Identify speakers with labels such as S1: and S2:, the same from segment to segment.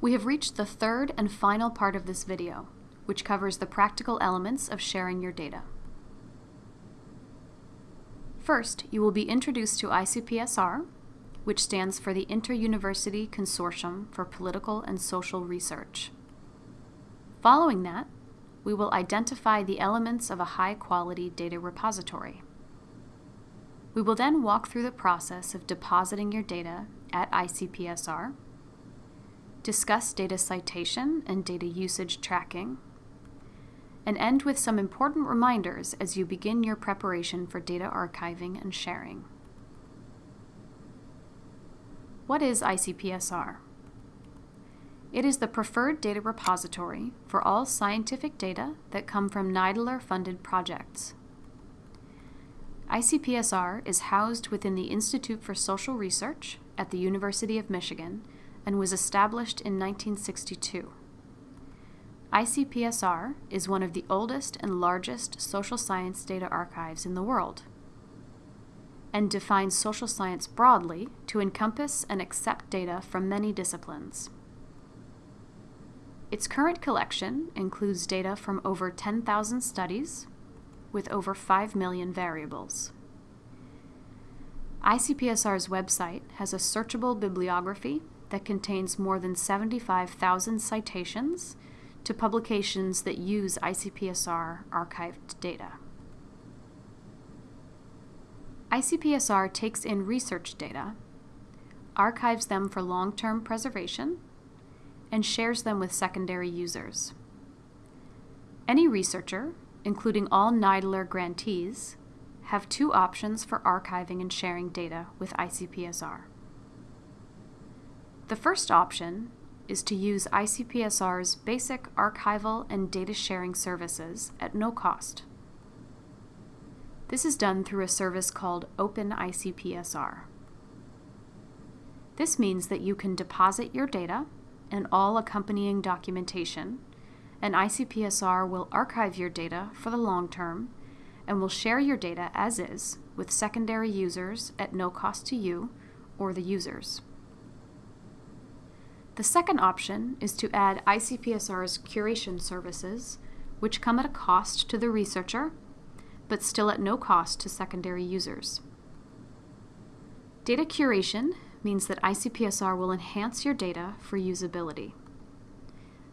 S1: We have reached the third and final part of this video, which covers the practical elements of sharing your data. First, you will be introduced to ICPSR, which stands for the Inter-University Consortium for Political and Social Research. Following that, we will identify the elements of a high-quality data repository. We will then walk through the process of depositing your data at ICPSR, discuss data citation and data usage tracking, and end with some important reminders as you begin your preparation for data archiving and sharing. What is ICPSR? It is the preferred data repository for all scientific data that come from NIDILRR-funded projects. ICPSR is housed within the Institute for Social Research at the University of Michigan and was established in 1962. ICPSR is one of the oldest and largest social science data archives in the world and defines social science broadly to encompass and accept data from many disciplines. Its current collection includes data from over 10,000 studies with over 5 million variables. ICPSR's website has a searchable bibliography that contains more than 75,000 citations to publications that use ICPSR archived data. ICPSR takes in research data, archives them for long-term preservation, and shares them with secondary users. Any researcher, including all NIDILRR grantees, have two options for archiving and sharing data with ICPSR. The first option is to use ICPSR's basic archival and data sharing services at no cost. This is done through a service called OpenICPSR. This means that you can deposit your data and all accompanying documentation, and ICPSR will archive your data for the long term and will share your data as is with secondary users at no cost to you or the users. The second option is to add ICPSR's curation services, which come at a cost to the researcher, but still at no cost to secondary users. Data curation means that ICPSR will enhance your data for usability.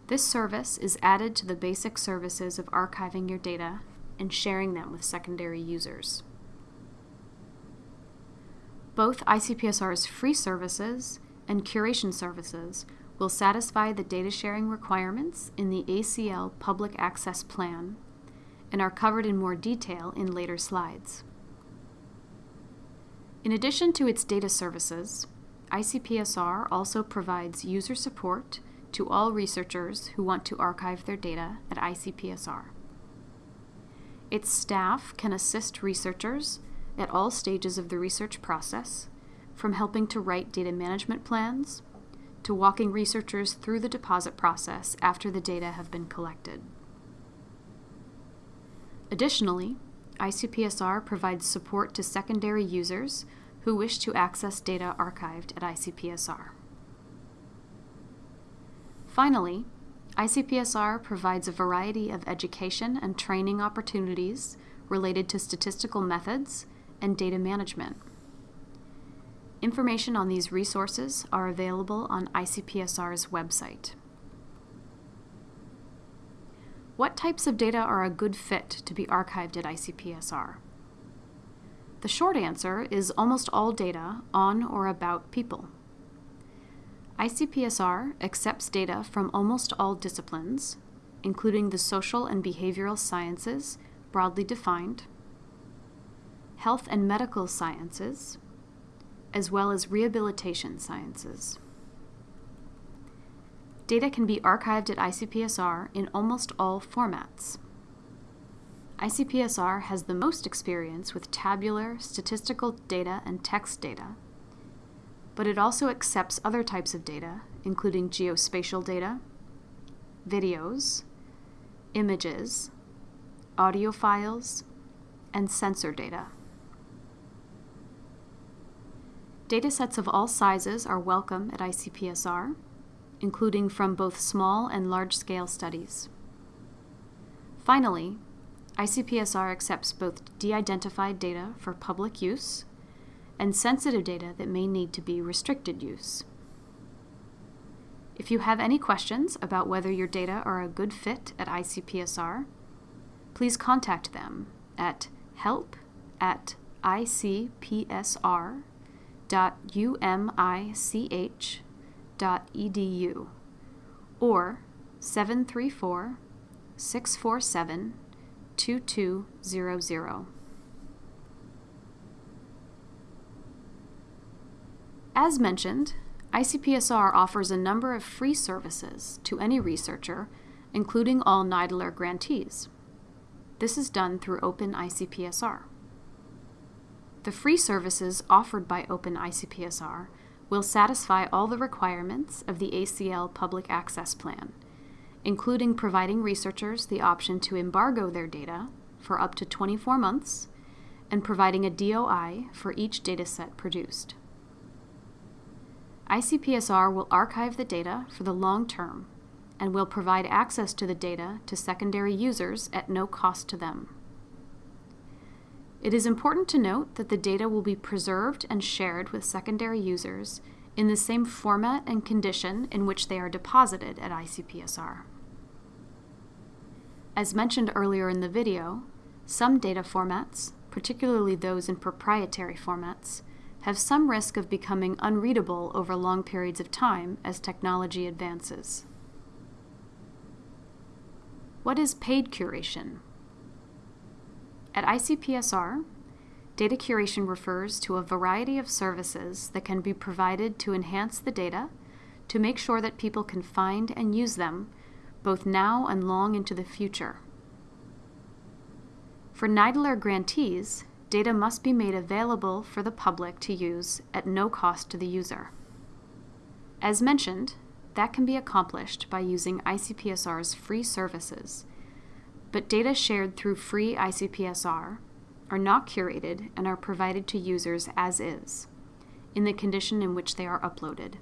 S1: This service is added to the basic services of archiving your data and sharing them with secondary users. Both ICPSR's free services and curation services will satisfy the data sharing requirements in the ACL Public Access Plan and are covered in more detail in later slides. In addition to its data services, ICPSR also provides user support to all researchers who want to archive their data at ICPSR. Its staff can assist researchers at all stages of the research process, from helping to write data management plans to walking researchers through the deposit process after the data have been collected. Additionally, ICPSR provides support to secondary users who wish to access data archived at ICPSR. Finally, ICPSR provides a variety of education and training opportunities related to statistical methods and data management. Information on these resources are available on ICPSR's website. What types of data are a good fit to be archived at ICPSR? The short answer is almost all data on or about people. ICPSR accepts data from almost all disciplines, including the social and behavioral sciences, broadly defined, health and medical sciences, as well as rehabilitation sciences. Data can be archived at ICPSR in almost all formats. ICPSR has the most experience with tabular, statistical data and text data, but it also accepts other types of data, including geospatial data, videos, images, audio files, and sensor data. Datasets of all sizes are welcome at ICPSR, including from both small and large-scale studies. Finally, ICPSR accepts both de-identified data for public use and sensitive data that may need to be restricted use. If you have any questions about whether your data are a good fit at ICPSR, please contact them at help at icpsr.umich.edu or 734 647 2200. As mentioned, ICPSR offers a number of free services to any researcher, including all NIDILRR grantees. This is done through Open ICPSR. The free services offered by OpenICPSR will satisfy all the requirements of the ACL Public Access Plan, including providing researchers the option to embargo their data for up to 24 months and providing a DOI for each dataset produced. ICPSR will archive the data for the long term and will provide access to the data to secondary users at no cost to them. It is important to note that the data will be preserved and shared with secondary users in the same format and condition in which they are deposited at ICPSR. As mentioned earlier in the video, some data formats, particularly those in proprietary formats, have some risk of becoming unreadable over long periods of time as technology advances. What is paid curation? At ICPSR, data curation refers to a variety of services that can be provided to enhance the data to make sure that people can find and use them both now and long into the future. For NIDILRR grantees, data must be made available for the public to use at no cost to the user. As mentioned, that can be accomplished by using ICPSR's free services, but data shared through free ICPSR are not curated and are provided to users as is, in the condition in which they are uploaded.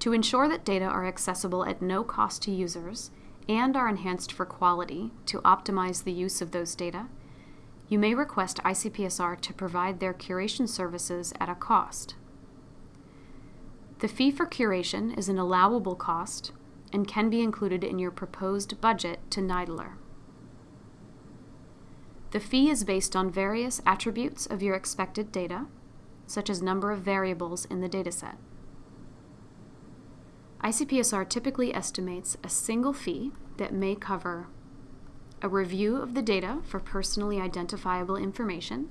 S1: To ensure that data are accessible at no cost to users and are enhanced for quality to optimize the use of those data, you may request ICPSR to provide their curation services at a cost. The fee for curation is an allowable cost and can be included in your proposed budget to NIDILRR. The fee is based on various attributes of your expected data, such as number of variables in the dataset. ICPSR typically estimates a single fee that may cover a review of the data for personally identifiable information,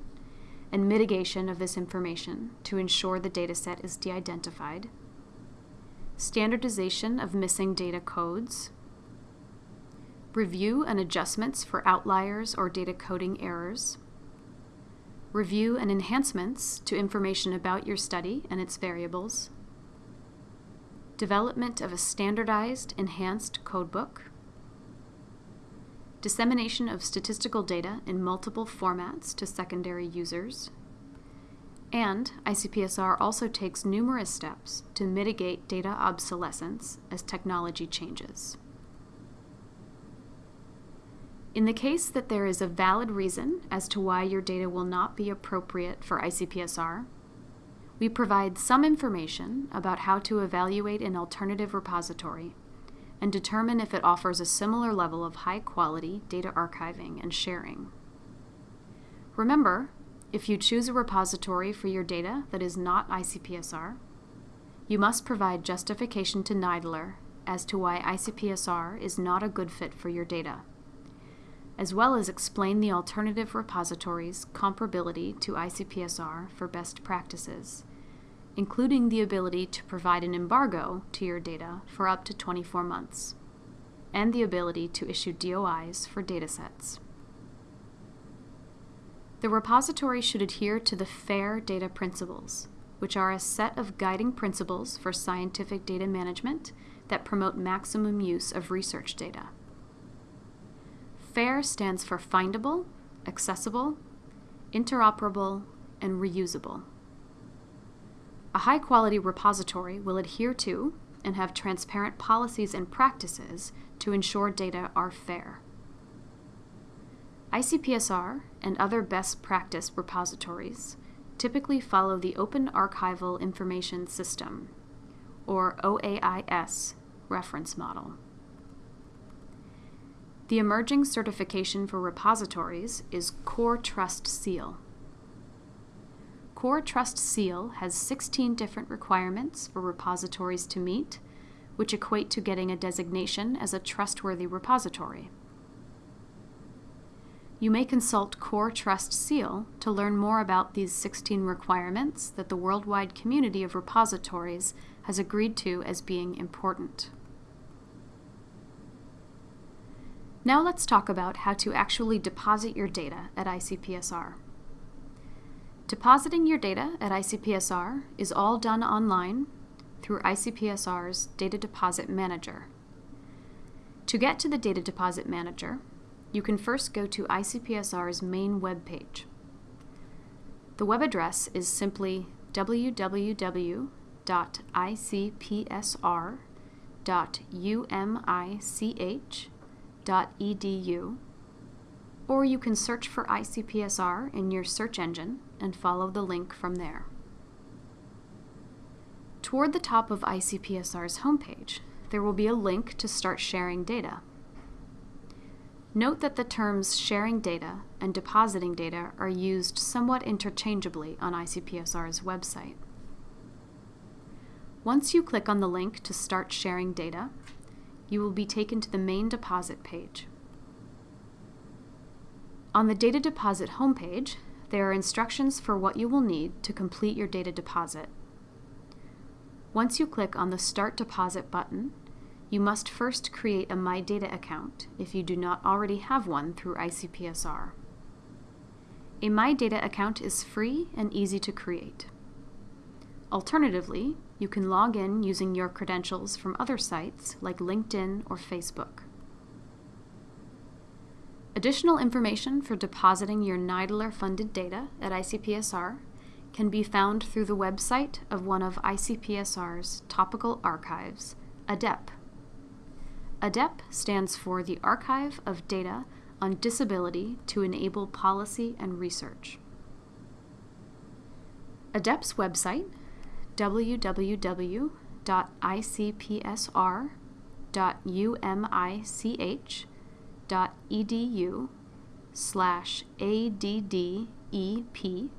S1: and mitigation of this information to ensure the dataset is de-identified, standardization of missing data codes, review and adjustments for outliers or data coding errors, review and enhancements to information about your study and its variables, development of a standardized enhanced codebook, dissemination of statistical data in multiple formats to secondary users, and ICPSR also takes numerous steps to mitigate data obsolescence as technology changes. In the case that there is a valid reason as to why your data will not be appropriate for ICPSR, we provide some information about how to evaluate an alternative repository and determine if it offers a similar level of high quality data archiving and sharing. Remember, if you choose a repository for your data that is not ICPSR, you must provide justification to NIDILRR as to why ICPSR is not a good fit for your data, as well as explain the alternative repository's comparability to ICPSR for best practices including the ability to provide an embargo to your data for up to 24 months, and the ability to issue DOIs for datasets. The repository should adhere to the FAIR data principles, which are a set of guiding principles for scientific data management that promote maximum use of research data. FAIR stands for findable, accessible, interoperable, and reusable. A high quality repository will adhere to and have transparent policies and practices to ensure data are fair. ICPSR and other best practice repositories typically follow the Open Archival Information System, or OAIS, reference model. The emerging certification for repositories is Core Trust Seal. Core Trust Seal has 16 different requirements for repositories to meet, which equate to getting a designation as a trustworthy repository. You may consult Core Trust Seal to learn more about these 16 requirements that the worldwide community of repositories has agreed to as being important. Now let's talk about how to actually deposit your data at ICPSR. Depositing your data at ICPSR is all done online through ICPSR's Data Deposit Manager. To get to the Data Deposit Manager, you can first go to ICPSR's main web page. The web address is simply www.icpsr.umich icpsr.edu, or you can search for ICPSR in your search engine and follow the link from there. Toward the top of ICPSR's homepage, there will be a link to start sharing data. Note that the terms sharing data and depositing data are used somewhat interchangeably on ICPSR's website. Once you click on the link to start sharing data, you will be taken to the main deposit page. On the data deposit homepage, there are instructions for what you will need to complete your data deposit. Once you click on the Start Deposit button, you must first create a My Data account if you do not already have one through ICPSR. A My Data account is free and easy to create. Alternatively, you can log in using your credentials from other sites like LinkedIn or Facebook. Additional information for depositing your NIDILRR funded data at ICPSR can be found through the website of one of ICPSR's topical archives, ADDEP. ADDEP stands for the Archive of Data on Disability to Enable Policy and Research. ADDEP's website www.icpsr.umich.edu slash ADDEP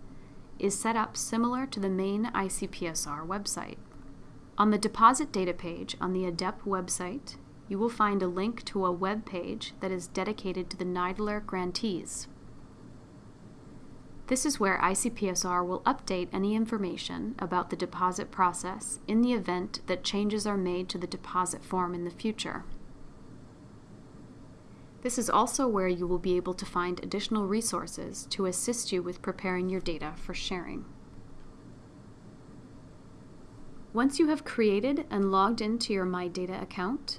S1: is set up similar to the main ICPSR website. On the deposit data page on the ADDEP website, you will find a link to a web page that is dedicated to the NIDILRR grantees. This is where ICPSR will update any information about the deposit process in the event that changes are made to the deposit form in the future. This is also where you will be able to find additional resources to assist you with preparing your data for sharing. Once you have created and logged into your My Data account,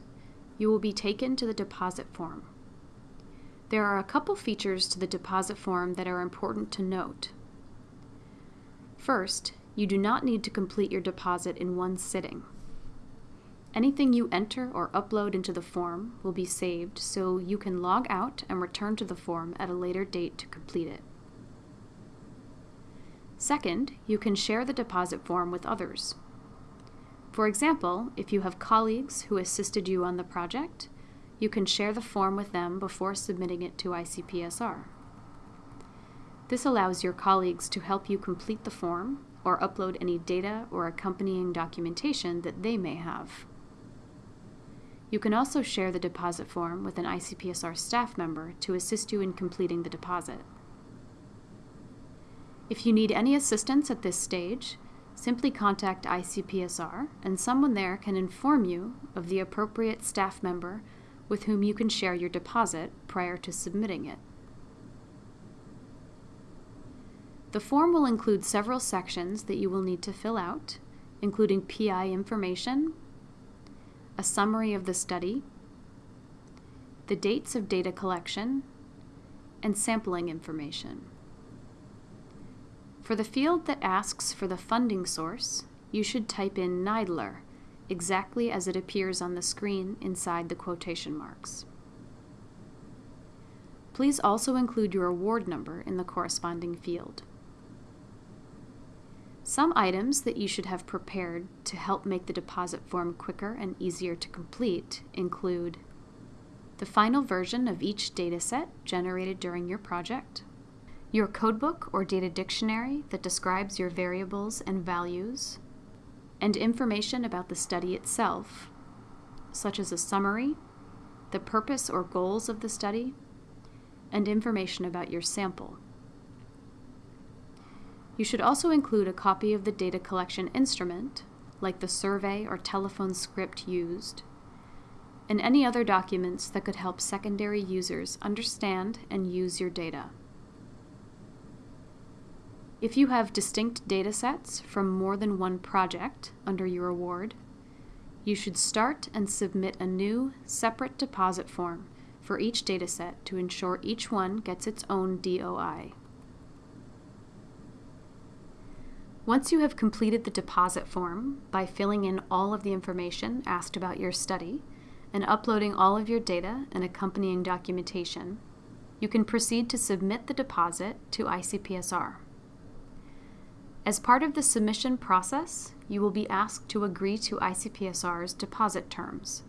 S1: you will be taken to the deposit form. There are a couple features to the deposit form that are important to note. First, you do not need to complete your deposit in one sitting. Anything you enter or upload into the form will be saved so you can log out and return to the form at a later date to complete it. Second, you can share the deposit form with others. For example, if you have colleagues who assisted you on the project, you can share the form with them before submitting it to ICPSR. This allows your colleagues to help you complete the form or upload any data or accompanying documentation that they may have. You can also share the deposit form with an ICPSR staff member to assist you in completing the deposit. If you need any assistance at this stage, simply contact ICPSR and someone there can inform you of the appropriate staff member with whom you can share your deposit prior to submitting it. The form will include several sections that you will need to fill out, including PI information, a summary of the study, the dates of data collection, and sampling information. For the field that asks for the funding source, you should type in NIDILRR exactly as it appears on the screen inside the quotation marks. Please also include your award number in the corresponding field. Some items that you should have prepared to help make the deposit form quicker and easier to complete include the final version of each dataset generated during your project, your codebook or data dictionary that describes your variables and values, and information about the study itself, such as a summary, the purpose or goals of the study, and information about your sample. You should also include a copy of the data collection instrument, like the survey or telephone script used, and any other documents that could help secondary users understand and use your data. If you have distinct datasets from more than one project under your award, you should start and submit a new, separate deposit form for each dataset to ensure each one gets its own DOI. Once you have completed the deposit form by filling in all of the information asked about your study and uploading all of your data and accompanying documentation, you can proceed to submit the deposit to ICPSR. As part of the submission process, you will be asked to agree to ICPSR's deposit terms.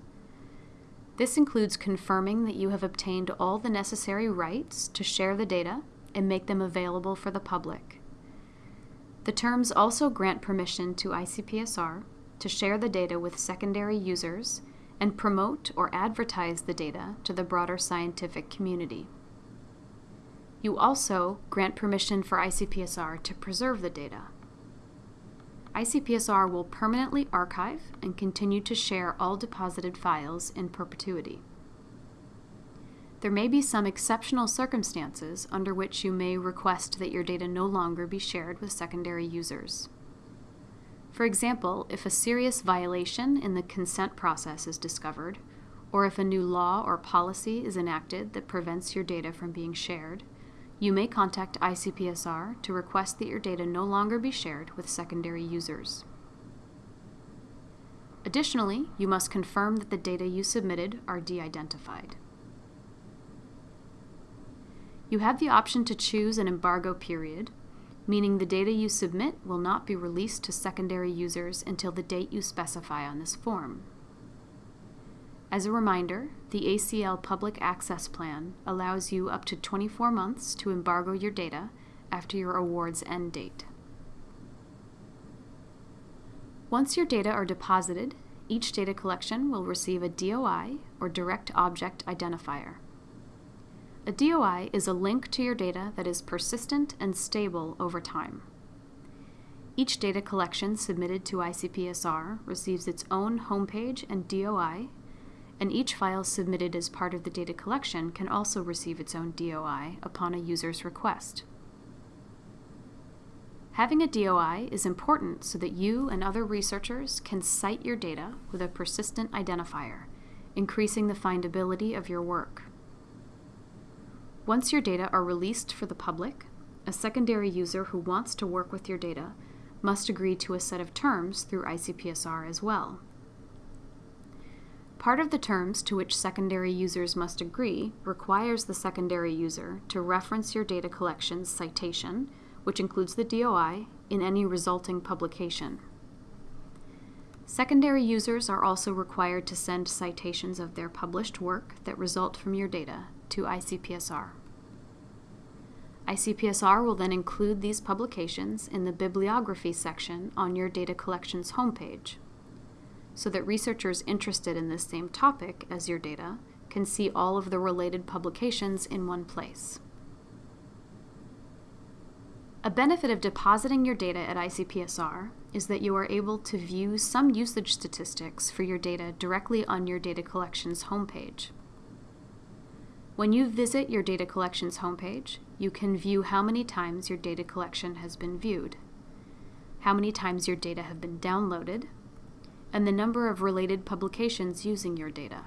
S1: This includes confirming that you have obtained all the necessary rights to share the data and make them available for the public. The terms also grant permission to ICPSR to share the data with secondary users and promote or advertise the data to the broader scientific community. You also grant permission for ICPSR to preserve the data. ICPSR will permanently archive and continue to share all deposited files in perpetuity. There may be some exceptional circumstances under which you may request that your data no longer be shared with secondary users. For example, if a serious violation in the consent process is discovered, or if a new law or policy is enacted that prevents your data from being shared, you may contact ICPSR to request that your data no longer be shared with secondary users. Additionally, you must confirm that the data you submitted are de-identified. You have the option to choose an embargo period, meaning the data you submit will not be released to secondary users until the date you specify on this form. As a reminder, the ACL Public Access Plan allows you up to 24 months to embargo your data after your award's end date. Once your data are deposited, each data collection will receive a DOI, or Direct Object Identifier. A DOI is a link to your data that is persistent and stable over time. Each data collection submitted to ICPSR receives its own homepage and DOI and each file submitted as part of the data collection can also receive its own DOI upon a user's request. Having a DOI is important so that you and other researchers can cite your data with a persistent identifier, increasing the findability of your work. Once your data are released for the public, a secondary user who wants to work with your data must agree to a set of terms through ICPSR as well. Part of the terms to which secondary users must agree requires the secondary user to reference your data collection's citation, which includes the DOI, in any resulting publication. Secondary users are also required to send citations of their published work that result from your data to ICPSR. ICPSR will then include these publications in the bibliography section on your data collection's homepage so that researchers interested in this same topic as your data can see all of the related publications in one place. A benefit of depositing your data at ICPSR is that you are able to view some usage statistics for your data directly on your data collection's homepage. When you visit your data collection's homepage, you can view how many times your data collection has been viewed, how many times your data have been downloaded, and the number of related publications using your data.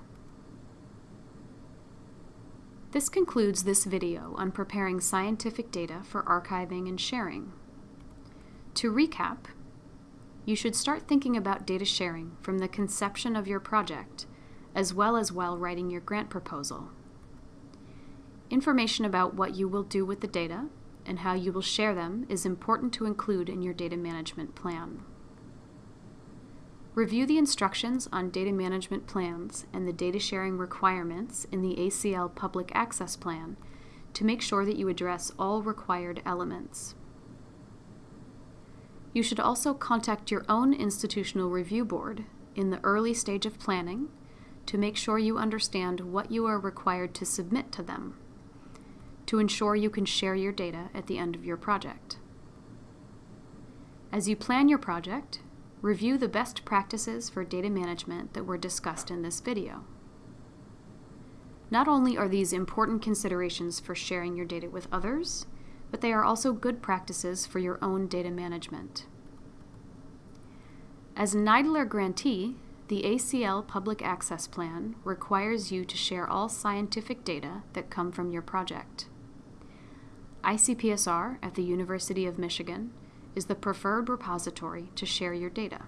S1: This concludes this video on preparing scientific data for archiving and sharing. To recap, you should start thinking about data sharing from the conception of your project, as well as while writing your grant proposal. Information about what you will do with the data and how you will share them is important to include in your data management plan. Review the instructions on data management plans and the data sharing requirements in the ACL Public Access Plan to make sure that you address all required elements. You should also contact your own institutional review board in the early stage of planning to make sure you understand what you are required to submit to them to ensure you can share your data at the end of your project. As you plan your project, review the best practices for data management that were discussed in this video. Not only are these important considerations for sharing your data with others, but they are also good practices for your own data management. As a NIDILRR grantee, the ACL Public Access Plan requires you to share all scientific data that come from your project. ICPSR at the University of Michigan is the preferred repository to share your data.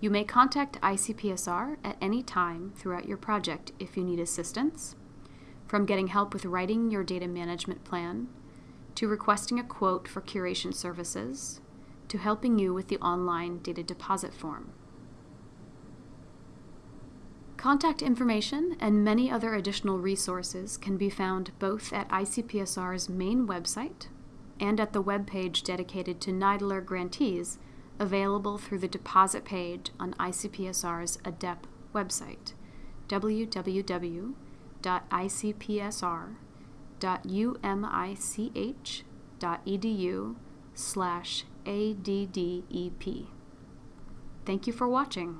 S1: You may contact ICPSR at any time throughout your project if you need assistance, from getting help with writing your data management plan, to requesting a quote for curation services, to helping you with the online data deposit form. Contact information and many other additional resources can be found both at ICPSR's main website and at the web page dedicated to NIDILRR grantees available through the deposit page on ICPSR's ADDEP website, www.icpsr.umich.edu slash ADDEP. Thank you for watching.